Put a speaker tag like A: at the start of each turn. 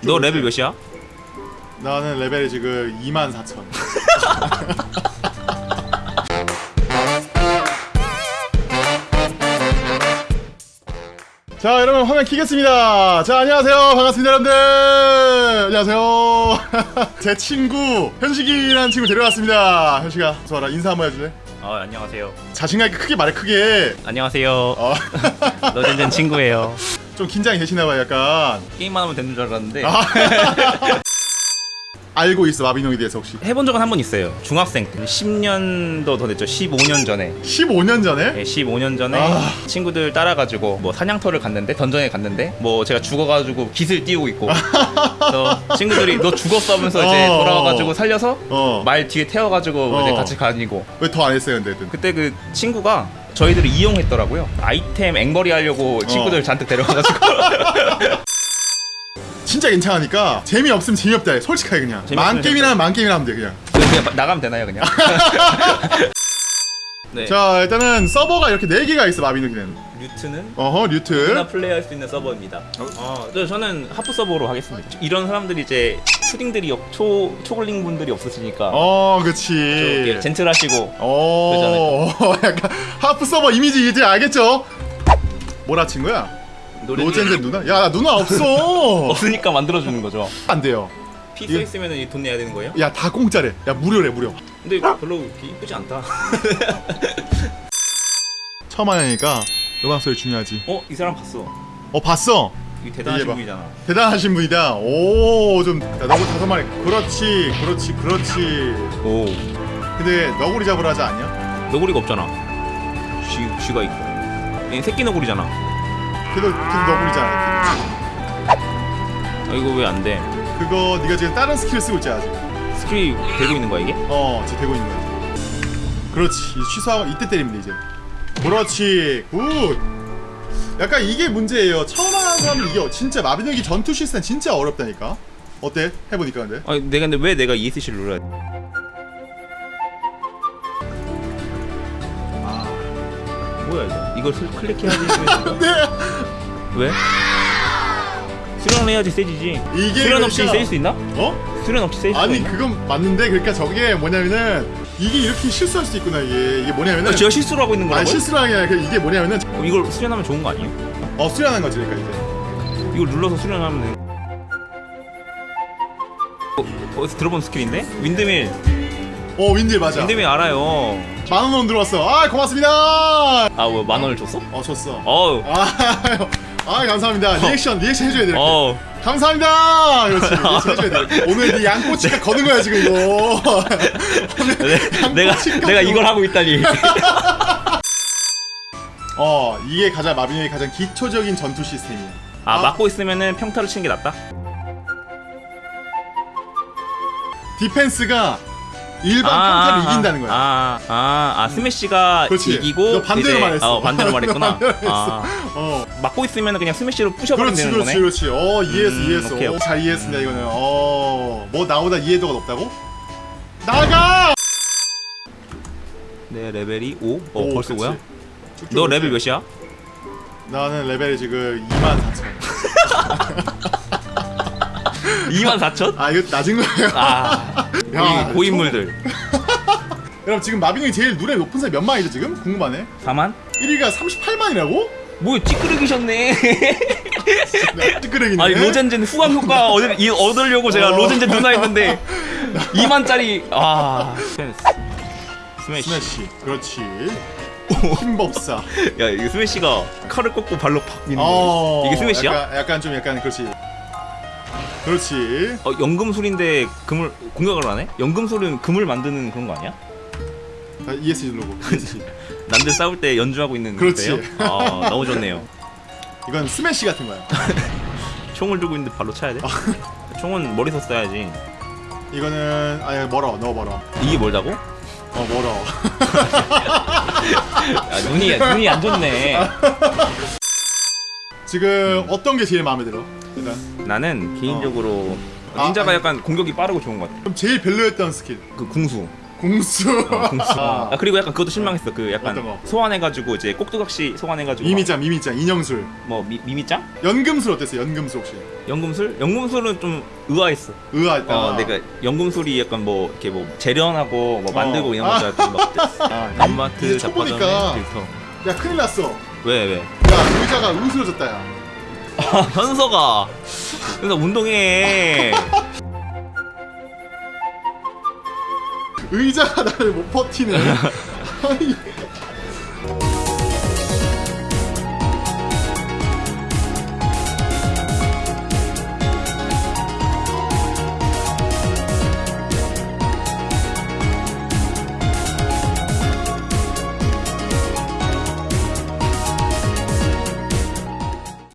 A: 너 레벨 몇이야?
B: 나는 레벨이 지금 2만 4천. 자 여러분 화면 키겠습니다 자 안녕하세요 반갑습니다 여러분들 안녕하세요 제 친구 현식이라는 친구 데려왔습니다 현식아 좋아라 인사 한번 해줄래?
A: 어 안녕하세요.
B: 자신감 있게 크게 말해 크게
A: 안녕하세요.
B: 어,
A: 너젠젠 친구예요.
B: 좀 긴장이 되시나봐요 약간
A: 게임만 하면 되는 줄 알았는데
B: 알고 있어 마비노에 대해서 혹시
A: 해본 적은 한 번 있어요. 중학생 때 10년도 더 됐죠. 15년 전에.
B: 15년 전에?
A: 네, 15년 전에
B: 아.
A: 친구들 따라가지고 뭐 사냥터를 갔는데 던전에 갔는데 뭐 제가 죽어가지고 깃을 띄우고 있고 친구들이 너 죽었어 하면서 이제
B: 어.
A: 돌아와가지고 살려서
B: 어.
A: 말 뒤에 태워가지고
B: 어.
A: 이제 같이 가니고
B: 왜 더 안 했어요 근데
A: 그때 그 친구가 저희들을 이용했더라고요. 아이템 앵벌이 하려고 친구들
B: 어.
A: 잔뜩 데려가가지고.
B: 진짜 괜찮으니까 재미없으면 재미없다 해. 솔직하게 그냥.
A: 재미없으면
B: 만게임이나 하면 돼 그냥.
A: 그냥 마- 나가면 되나요 그냥? 네.
B: 자 일단은 서버가 이렇게 4개가 있어 마비노기는
A: 류트는?
B: 어허
A: 누구나
B: 류트
A: 플레이할 수 있는 서버입니다. 어, 저, 저는 하프 서버로 하겠습니다. 이런 사람들이 이제 푸딩들이 없- 초 초글링 분들이 없으시니까 어좀
B: 그치
A: 이렇게 젠틀하시고
B: 어 약간 하프 서버 이미지 이제 알겠죠? 뭐라 친구야?
A: 노래
B: 노젠젠 누나? 야나 누나 없어
A: 없으니까 만들어 주는 거죠.
B: 안 돼요
A: 피 써 있으면 돈 내야 되는 거예요?
B: 야 다 공짜래 야 무료래 무료
A: 근데 별로 이쁘지 않다.
B: 처음 하니까 음악 소리 중요하지
A: 어, 이 사람 봤어.
B: 어 봤어?
A: 이 대단하신. 분이잖아.
B: 대단하신 분이다 오좀 너무 다섯 마리 그렇지 그렇지 그렇지
A: 오,
B: 근데 너구리 잡으러 하지 않냐?
A: 너구리가 없잖아. 쥐, 쥐가 있고. 얘 새끼 너구리잖아.
B: 그래도 그래도 너구리잖아
A: 아, 이거 왜 안 돼?
B: 그거 네가 지금 다른 스킬을 쓰고 있잖아 지금
A: 스킬이 되고 있는 거야 이게?
B: 어 지금 되고 있는 거야 그렇지 취소하고 이때 돼 이제 그렇지 good 약간 이게 문제예요 처음 하는 사람은 이게 진짜 마비노기 전투 시스템 진짜 어렵다니까 어때? 해보니까 근데
A: 아, 내가 근데 왜 내가 ESC를 눌러야 돼? 아, 뭐야 이거? 이걸 슬- 클릭해야지.
B: 네
A: 왜? 수련 해야지 세지지.
B: 이게
A: 수련 없이
B: 그러니까-
A: 세질 수 있나?
B: 어?
A: 수련 없이 세질 수
B: 아니
A: 있나?
B: 그건 맞는데 그러니까 저게 뭐냐면은 이게 이렇게 실수할 수 있구나 이게 이게 뭐냐면은
A: 아, 제가 실수를 하고 있는
B: 아니
A: 거라고요?
B: 실수를 하는 게 아니라 그 이게 뭐냐면은
A: 그럼 이걸 수련하면 좋은 거 아니에요?
B: 어 수련하는 거지 그러니까 이제.
A: 이걸 눌러서 수련하면 되는 어, 어디서 들어본 스킬인데? windmill.
B: 어 windmill 맞아.
A: windmill 알아요.
B: 만원 원 들어왔어. 아 고맙습니다.
A: 아 왜 만 원을 줬어?
B: 어 줬어.
A: 어우.
B: 아, 아 감사합니다. 리액션 리액션 해줘야 돼 이렇게.
A: 어우.
B: 감사합니다. 그렇지 리액션 해줘야 돼 오늘 네 양꼬치가 거는 거야 지금 이거.
A: 내, 가 내가 이걸 하고 있다니
B: 어 이게 가장 마비노의 가장 기초적인 전투 시스템이야
A: 아,
B: 아.
A: 맞고 있으면은 평타를 치는 게 낫다?
B: 디펜스가 일반 평타를 이긴다는 거야
A: 아, 아, 아, 스매시가
B: 그렇지.
A: 이기고
B: 너 반대로 말했어.
A: 어, 반대로 말했구나.
B: 너 반대로.
A: 아,
B: 어
A: 맞고 있으면 그냥 스매시로 부셔버리면
B: 그렇지
A: 되는
B: 그렇지
A: 거네.
B: 그렇지 어 이해했어
A: 음,
B: 이해했어
A: 오케이,
B: 어,
A: 오케이.
B: 잘 이해했습니다 이거는 어뭐 나보다 이해도가 높다고? 나가!
A: 내 레벨이 5? 어,
B: 오,
A: 벌써
B: 그치.
A: 뭐야? 너. 레벨 몇이야?
B: 나는 레벨이 지금 2만 4천
A: 2만 4천?
B: 아 이거 낮은 거예요
A: 아,
B: 야,
A: 고인, 고인물들.
B: 여러분 지금 마비노기 제일 누렙 높은 사람이 몇 만이죠 지금? 궁금하네
A: 4만?
B: 1위가 38만이라고?
A: 뭐 찌끄러기셨네.
B: 찌끄레기네
A: 아니 로젠젠 후광 효과 얻을, 이- 얻으려고 제가
B: 어.
A: 로젠젠 누나 했는데 2만짜리 아 스매시
B: 스매시 그렇지 힘법사.
A: 야 이거 스매시가 칼을 꺾고 발로 팍 미는
B: 어.
A: 거 이게 스매시야?
B: 약간, 약간 좀 약간 그렇지. 그렇지.
A: 어 연금술인데 금을 공격을 하네? 연금술은 금을 만드는 그런 거 아니야?
B: 아, ESC 누르고 ESC
A: 남들 싸울 때 연주하고 있는
B: 그렇지.
A: 아 너무 좋네요.
B: 이건 스매시 같은 거야.
A: 총을 들고 있는데 발로 차야 돼? 총은 멀리서 쏴야지.
B: 이거는 아 멀어. 너무 멀어.
A: 이게 멀다고?
B: 어 멀어.
A: 야 눈이 눈이 안 좋네.
B: 지금 어떤 게 제일 마음에 들어? 일단.
A: 나는 개인적으로
B: 아,
A: 닌자가
B: 아니.
A: 약간 공격이 빠르고 좋은 것 같아.
B: 그럼 제일 별로였던 스킬?
A: 그 궁수
B: 궁수.
A: 궁수.
B: 아,
A: 아 그리고 약간 그것도 실망했어. 그 약간
B: 거?
A: 소환해가지고 이제 꼭두각시 소환해가지고
B: 미미짱 미미짱 인형술.
A: 막 뭐 미, 미미짱?
B: 연금술 어땠어요? 연금술 혹시?
A: 연금술? 연금술은 좀 의아했어.
B: 의아했다.
A: 어, 내가 연금술이 약간 뭐 이렇게 뭐 재련하고 뭐 만들고
B: 어.
A: 이런
B: 아.
A: 거잖아. 막
B: 아,
A: 단마트
B: 이제
A: 잡화점에
B: 초보니까
A: 필터.
B: 야 큰일 났어.
A: 왜 왜?
B: 야 의자가 으스러졌다 야.
A: 아, 현서가 현서 운동해.
B: 의자가 나를 못 버티네. 아니.